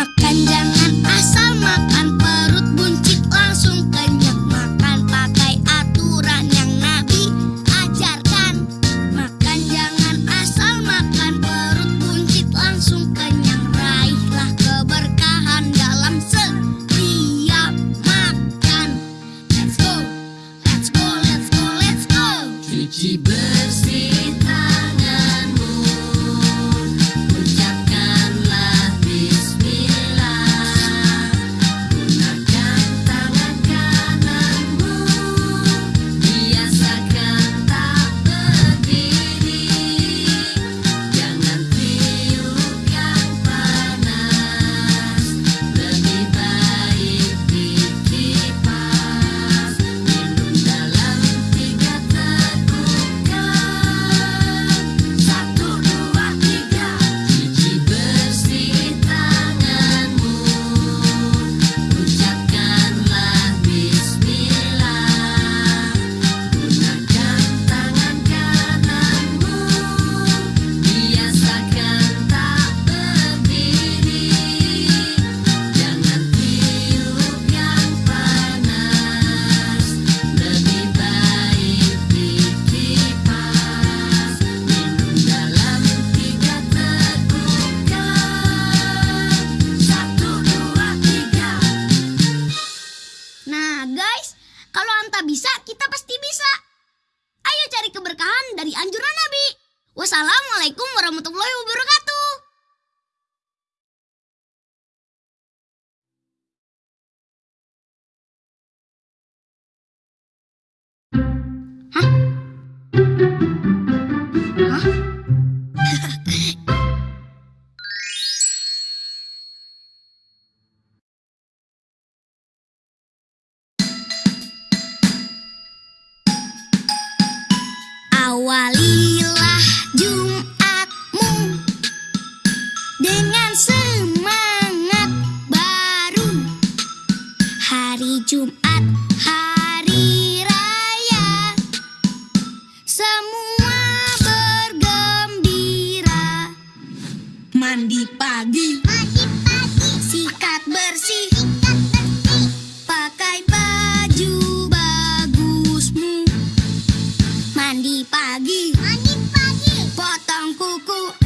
makan dari anjuran Nabi. Wassalamualaikum warahmatullahi wabarakatuh. Awalilah Jumatmu dengan semangat baru. Hari Jumat, hari raya, semua bergembira. Mandi pagi. pagi. Mandi pagi. Potong kuku